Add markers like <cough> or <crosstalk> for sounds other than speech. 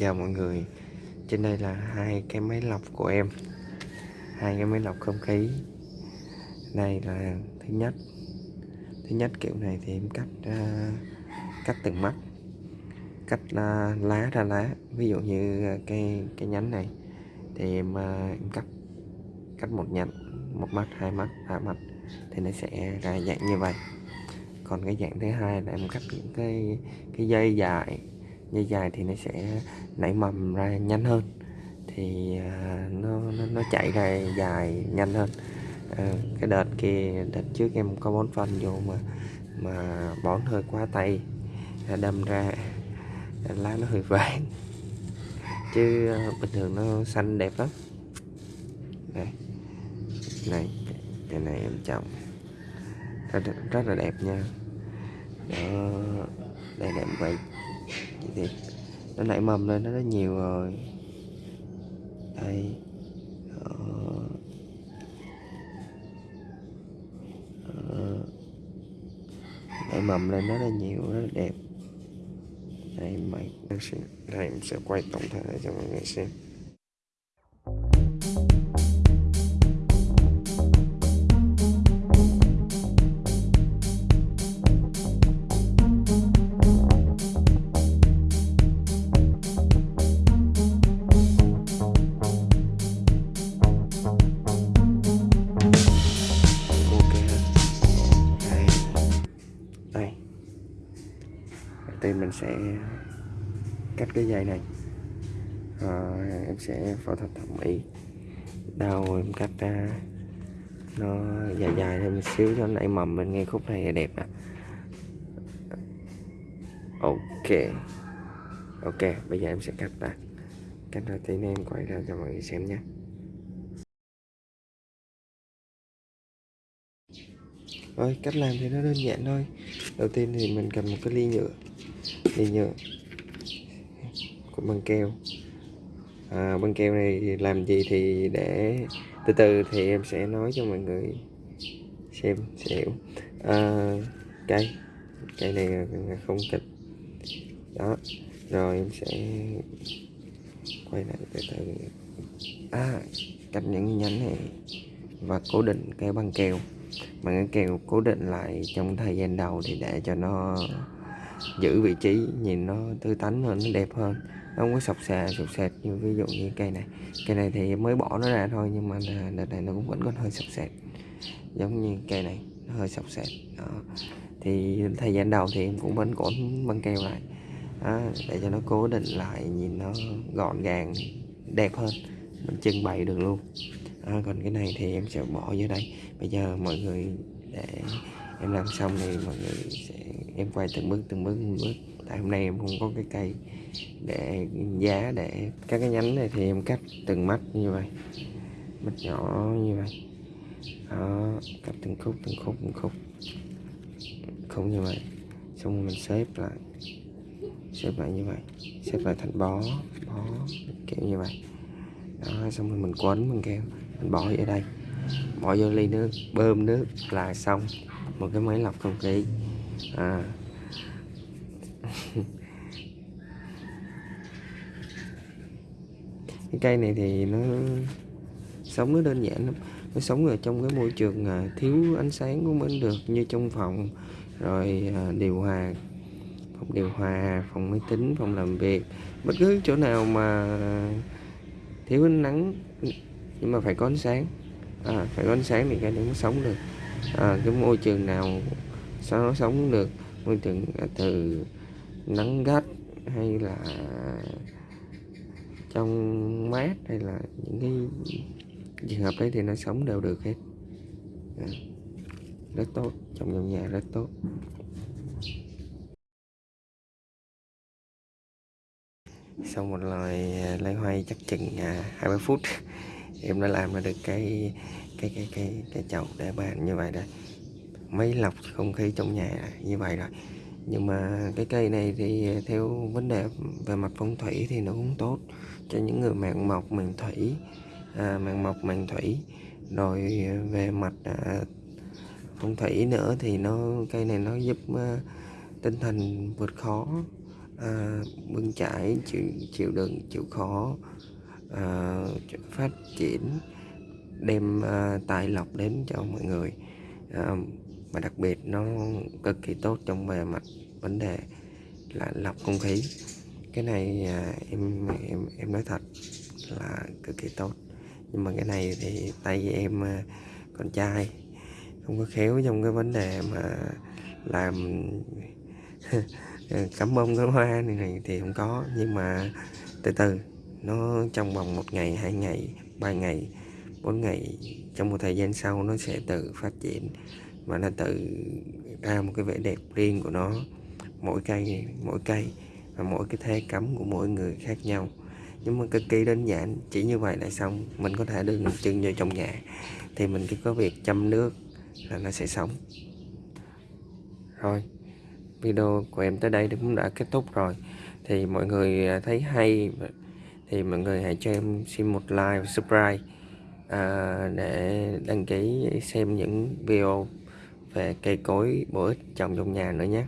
chào mọi người. Trên đây là hai cái máy lọc của em. Hai cái máy lọc không khí. Đây là thứ nhất. Thứ nhất kiểu này thì em cắt uh, cắt từng mắt. Cắt uh, lá ra lá. Ví dụ như à, cái cái nhánh này thì em, uh, em cắt cắt một nhánh một mắt hai mắt ba mắt thì nó sẽ ra dạng như vậy. Còn cái dạng thứ hai là em cắt những cái cái dây dài dây dài thì nó sẽ nảy mầm ra nhanh hơn. Thì à, nó, nó nó chạy ra dài nhanh hơn. À, cái đợt kia đợt trước em có bón phân vô mà mà bón hơi quá tay đâm ra lá nó hơi vàng. Chứ à, bình thường nó xanh đẹp lắm. Đây này cái này em trồng rất, rất là đẹp nha. Đó đây là em quay thì nó nảy mầm lên, nó rất nhiều rồi đây đó. Đó. nảy mầm lên nó rất là nhiều, rất là đẹp đây, mày đây, em sẽ quay tổng thể cho mọi người xem em sẽ cắt cái dây này. À, em sẽ phẫu thuật thẩm mỹ. Đầu em cắt ra. Nó dài dài thêm một xíu cho nảy mầm bên ngay khúc này đẹp nè ok. Ok bây giờ em sẽ cắt ra cắt ra tí em quay ra cho mọi người xem nhé. Rồi cách làm thì nó đơn giản thôi. Đầu tiên thì mình cầm một cái ly nhựa dây nhựa của băng keo. À, băng keo này làm gì thì để từ từ thì em sẽ nói cho mọi người xem sẽ hiểu. À, cây cây này không kịch đó rồi em sẽ quay lại từ từ. À cắt những nhánh này và cố định cái băng keo. Bằng cái keo cố định lại trong thời gian đầu thì để cho nó giữ vị trí nhìn nó tươi tắn hơn nó đẹp hơn. Nó không có sọc xà sọc sệt như ví dụ như cây này. Cây này thì mới bỏ nó ra thôi nhưng mà đợt này nó cũng vẫn còn hơi sọc sệt giống như cây này nó hơi sọc sệt đó. thì thời gian đầu thì em cũng vẫn cổn băng keo lại. Đó, để cho nó cố định lại nhìn nó gọn gàng đẹp hơn. Mình trưng bày được luôn. À, còn cái này thì em sẽ bỏ vô đây. Bây giờ mọi người để em làm xong thì mọi người sẽ em quay từng bước từng bước từng bước. Tại hôm nay em không có cái cây để giá để các cái nhánh này thì em cắt từng mắt như vậy. Mắt nhỏ như vậy. Đó, cắt từng khúc từng khúc từng khúc. Không như vậy. Xong rồi mình xếp lại. Xếp lại như vậy. Xếp lại thành bó bó, kiểu như vậy. Đó, xong rồi mình quấn bằng keo mình bỏ vô đây. Bỏ vô ly nước, bơm nước là xong. Một cái máy lọc không khí à. cái cây này thì nó sống nó đơn giản lắm. Nó sống ở trong cái môi trường à, thiếu ánh sáng cũng vẫn được như trong phòng. Rồi à, điều hòa phòng điều hòa phòng máy tính phòng làm việc. Bất cứ chỗ nào mà thiếu ánh nắng nhưng mà phải có ánh sáng. À, phải có ánh sáng thì cây nó mới sống được. À, cái môi trường nào sao nó sống được? Môi trường từ nắng gắt hay là trong mát hay là những cái trường hợp đấy thì nó sống đều được hết. À, rất tốt trồng trong nhà rất tốt. Sau một lời à, lấy hoay chắc chừng à, hai ba phút <laughs> em đã làm ra được cái cái cái cái cái chậu để bàn như vậy đây máy lọc không khí trong nhà như vậy rồi. Nhưng mà cái cây này thì theo vấn đề về mặt phong thủy thì nó cũng tốt cho những người mạng mộc mạng thủy à, mạng mộc mạng thủy. Rồi về mặt à, phong thủy nữa thì nó cây này nó giúp à, tinh thần vượt khó à, bươn chải chịu chịu đựng chịu khó à, phát triển đem à, tài lộc đến cho mọi người. À, và đặc biệt nó cực kỳ tốt trong về mặt vấn đề là lọc không khí. Cái này à, em em em nói thật là cực kỳ tốt. Nhưng mà cái này thì tay em à, con trai không có khéo trong cái vấn đề mà làm <laughs> cắm bông cắm hoa này, này thì không có. Nhưng mà từ từ nó trong vòng một ngày hai ngày ba ngày bốn ngày trong một thời gian sau nó sẽ tự phát triển và nó tự ra một cái vẻ đẹp riêng của nó. Mỗi cây mỗi cây và mỗi cái thế cắm của mỗi người khác nhau. Nhưng mà cực kỳ đơn giản chỉ như vậy là xong. Mình có thể đưa chân vô trong nhà thì mình chỉ có việc chăm nước là nó sẽ sống. Rồi video của em tới đây cũng đã kết thúc rồi. Thì mọi người à, thấy hay thì mọi người hãy cho em xin một like và subscribe à, để đăng ký xem những video về cây cối bổ ích trồng trong nhà nữa nhé.